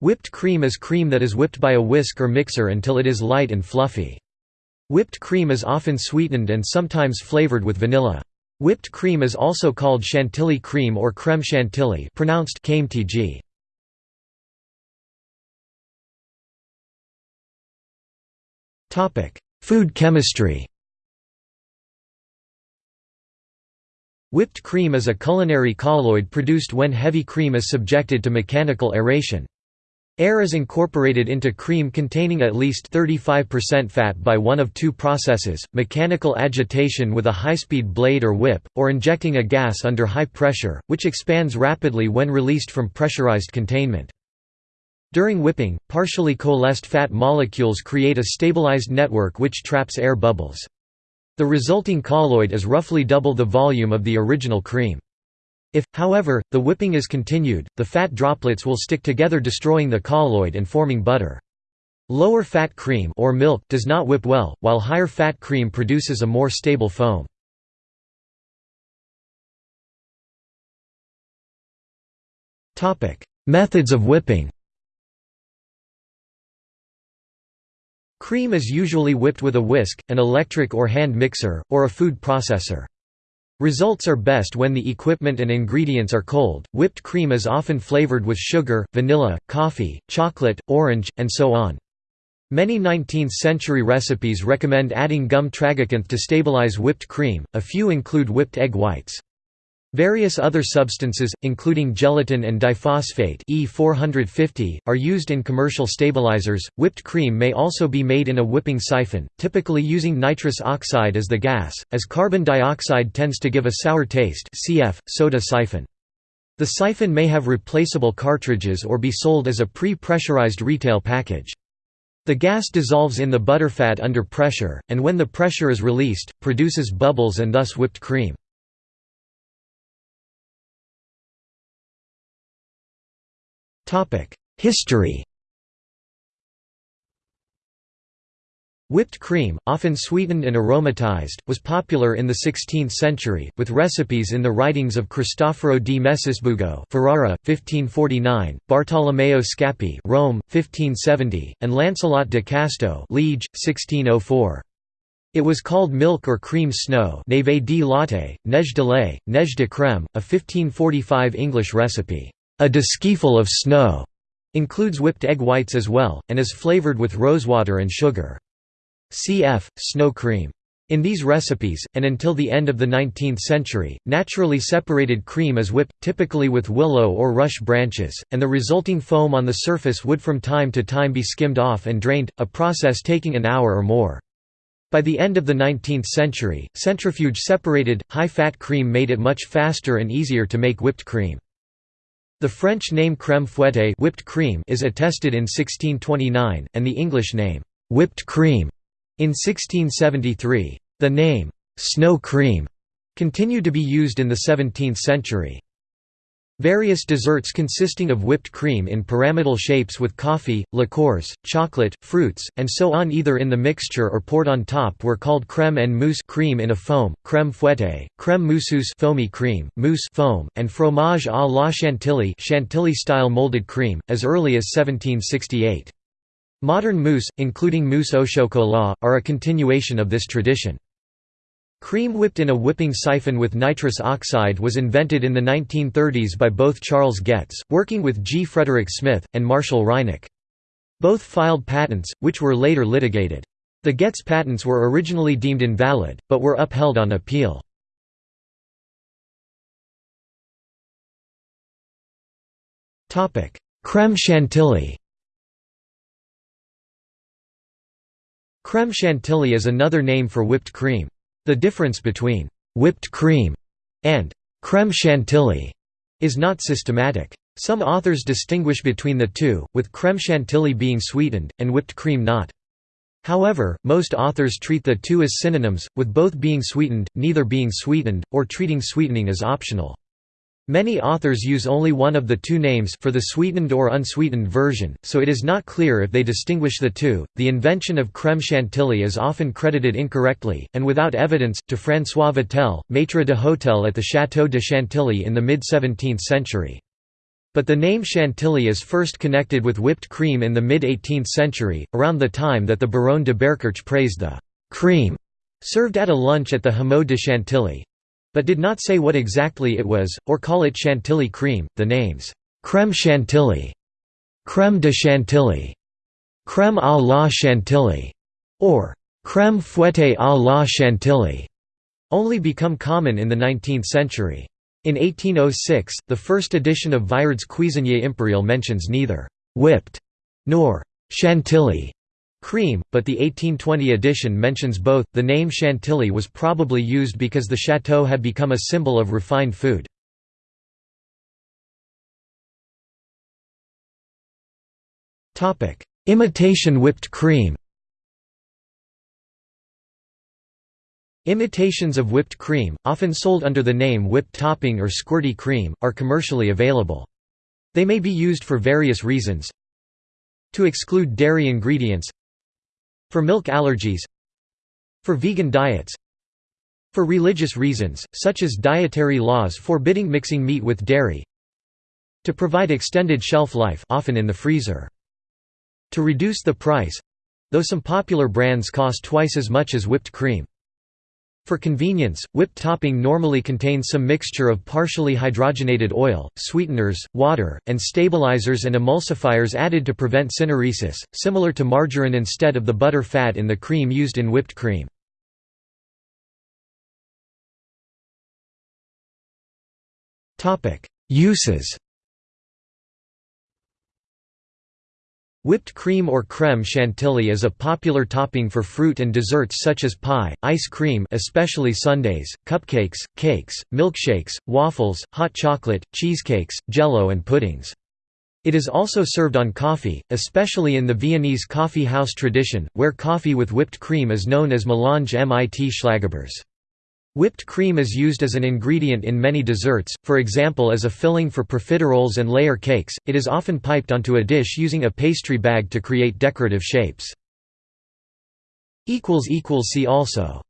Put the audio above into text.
Whipped cream is cream that is whipped by a whisk or mixer until it is light and fluffy. Whipped cream is often sweetened and sometimes flavored with vanilla. Whipped cream is also called chantilly cream or crème chantilly pronounced KMTG. Food chemistry Whipped cream is a culinary colloid produced when heavy cream is subjected to mechanical aeration. Air is incorporated into cream containing at least 35% fat by one of two processes, mechanical agitation with a high-speed blade or whip, or injecting a gas under high pressure, which expands rapidly when released from pressurized containment. During whipping, partially coalesced fat molecules create a stabilized network which traps air bubbles. The resulting colloid is roughly double the volume of the original cream. If, however, the whipping is continued, the fat droplets will stick together destroying the colloid and forming butter. Lower fat cream or milk does not whip well, while higher fat cream produces a more stable foam. Methods of whipping Cream is usually whipped with a whisk, an electric or hand mixer, or a food processor. Results are best when the equipment and ingredients are cold. Whipped cream is often flavored with sugar, vanilla, coffee, chocolate, orange, and so on. Many 19th-century recipes recommend adding gum tragacanth to stabilize whipped cream, a few include whipped egg whites. Various other substances, including gelatin and diphosphate E450, are used in commercial stabilizers. Whipped cream may also be made in a whipping siphon, typically using nitrous oxide as the gas, as carbon dioxide tends to give a sour taste cf. soda siphon. The siphon may have replaceable cartridges or be sold as a pre-pressurized retail package. The gas dissolves in the butterfat under pressure, and when the pressure is released, produces bubbles and thus whipped cream. History Whipped cream, often sweetened and aromatized, was popular in the 16th century, with recipes in the writings of Cristoforo di Messisbugo Ferrara, 1549, Bartolomeo Scappi Rome, 1570, and Lancelot de Casteau Liege, 1604. It was called milk or cream snow neve latte, neige de lait, neige de crème, a 1545 English recipe. A diskeeful of snow includes whipped egg whites as well, and is flavored with rosewater and sugar. Cf. snow cream. In these recipes, and until the end of the 19th century, naturally separated cream is whipped, typically with willow or rush branches, and the resulting foam on the surface would from time to time be skimmed off and drained, a process taking an hour or more. By the end of the 19th century, centrifuge-separated, high-fat cream made it much faster and easier to make whipped cream. The French name crème fouettée whipped cream is attested in 1629, and the English name, whipped cream, in 1673. The name, snow cream, continued to be used in the 17th century. Various desserts consisting of whipped cream in pyramidal shapes with coffee, liqueurs, chocolate, fruits, and so on either in the mixture or poured on top were called crème en mousse cream in a foam, crème fouettée, crème mousseuse foamy cream, mousse foam, and fromage à la chantilly chantilly-style molded cream, as early as 1768. Modern mousse, including mousse au chocolat, are a continuation of this tradition. Cream whipped in a whipping siphon with nitrous oxide was invented in the 1930s by both Charles Getz, working with G. Frederick Smith, and Marshall Reinach. Both filed patents, which were later litigated. The Getz patents were originally deemed invalid, but were upheld on appeal. Crème chantilly Crème chantilly is another name for whipped cream. The difference between «whipped cream» and «crème chantilly» is not systematic. Some authors distinguish between the two, with crème chantilly being sweetened, and whipped cream not. However, most authors treat the two as synonyms, with both being sweetened, neither being sweetened, or treating sweetening as optional. Many authors use only one of the two names for the sweetened or unsweetened version, so it is not clear if they distinguish the two. The invention of crème chantilly is often credited incorrectly, and without evidence, to François Vatel, maître de hôtel at the Château de Chantilly in the mid 17th century. But the name chantilly is first connected with whipped cream in the mid-18th century, around the time that the Baronne d'Oberkirch praised the «cream» served at a lunch at the Hameau de Chantilly. But did not say what exactly it was, or call it chantilly cream. The names «crème chantilly», «crème de chantilly», «crème à la chantilly», or «crème fouettée à la chantilly» only become common in the 19th century. In 1806, the first edition of Viard's Cuisinier Impérial mentions neither «whipped» nor «chantilly» cream, but the 1820 edition mentions both. The name chantilly was probably used because the chateau had become a symbol of refined food. Imitation whipped cream Imitations of whipped cream, often sold under the name whipped topping or squirty cream, are commercially available. They may be used for various reasons To exclude dairy ingredients For milk allergies For vegan diets For religious reasons, such as dietary laws forbidding mixing meat with dairy To provide extended shelf life often in the freezer. To reduce the price—though some popular brands cost twice as much as whipped cream. For convenience, whipped topping normally contains some mixture of partially hydrogenated oil, sweeteners, water, and stabilizers and emulsifiers added to prevent syneresis, similar to margarine instead of the butter fat in the cream used in whipped cream. Uses Whipped cream or crème chantilly is a popular topping for fruit and desserts such as pie, ice cream especially sundaes, cupcakes, cakes, milkshakes, waffles, hot chocolate, cheesecakes, jello and puddings. It is also served on coffee, especially in the Viennese coffee house tradition, where coffee with whipped cream is known as melange mit Schlagobers. Whipped cream is used as an ingredient in many desserts, for example as a filling for profiteroles and layer cakes, it is often piped onto a dish using a pastry bag to create decorative shapes. See also